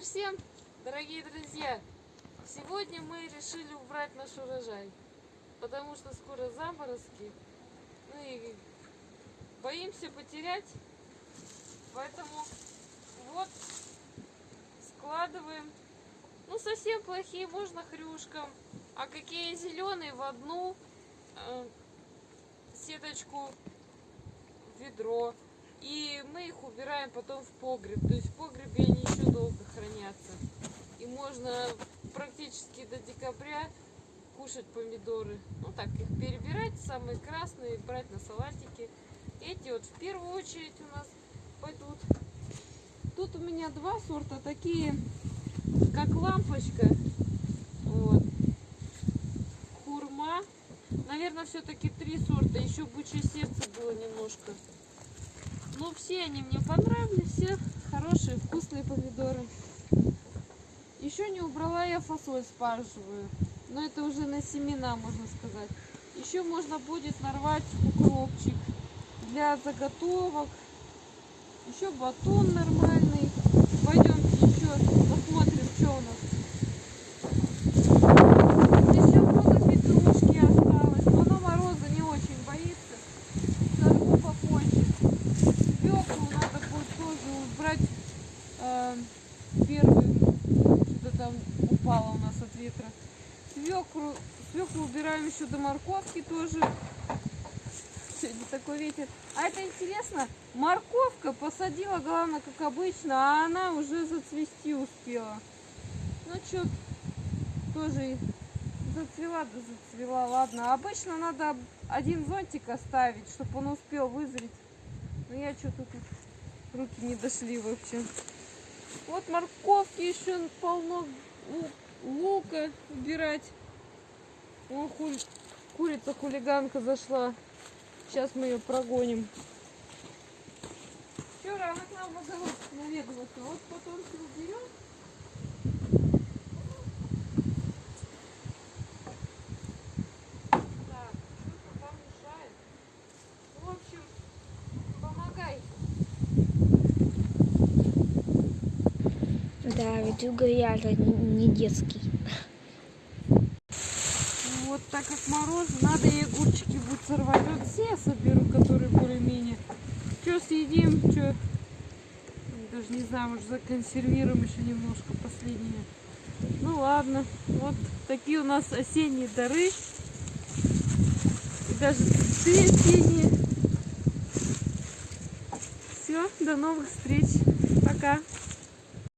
день всем, дорогие друзья! Сегодня мы решили убрать наш урожай, потому что скоро заморозки, ну и боимся потерять, поэтому вот складываем. Ну совсем плохие можно хрюшкам, а какие зеленые в одну э, сеточку ведро. И мы их убираем потом в погреб. То есть в погребе они еще долго хранятся. И можно практически до декабря кушать помидоры. Ну так, их перебирать, самые красные, брать на салатики. Эти вот в первую очередь у нас пойдут. Тут у меня два сорта, такие как лампочка. Вот. Хурма. Наверное, все-таки три сорта. Еще бычье сердце было немножко. Ну, все они мне понравились, все хорошие, вкусные помидоры. Еще не убрала я фасоль спаржевую, но это уже на семена, можно сказать. Еще можно будет нарвать укропчик для заготовок. Еще батон нормальный. Пойдемте еще посмотрим, что у нас. Еще много петрушки осталось, но она мороза не очень боится. Сорву попозже. Свеклу надо будет тоже убрать э, первую. Что-то там упало у нас от ветра. Свеклу, свеклу убираем еще до морковки тоже. Сегодня такой ветер. А это интересно, морковка посадила, главное, как обычно, а она уже зацвести успела. Ну что, тоже зацвела, да зацвела, ладно. Обычно надо один зонтик оставить, чтобы он успел вызреть. Но я что-то тут руки не дошли вообще. Вот морковки еще полно, лу- лука убирать. О, хуль... курица хулиганка зашла. Сейчас мы ее прогоним. Вчера она к нам в огород наведывалась. А Вот потом все уберем. Так, что-то там мешает. В общем, помогай. Да, видюга реально не детский. Вот так как мороз, надо и огурчики будет сорвать. Вот все я соберу, которые более-менее. Что съедим, что... Даже не знаю, может законсервируем еще немножко последние. Ну ладно, вот такие у нас осенние дары. И даже цветы осенние. Все, до новых встреч. Пока.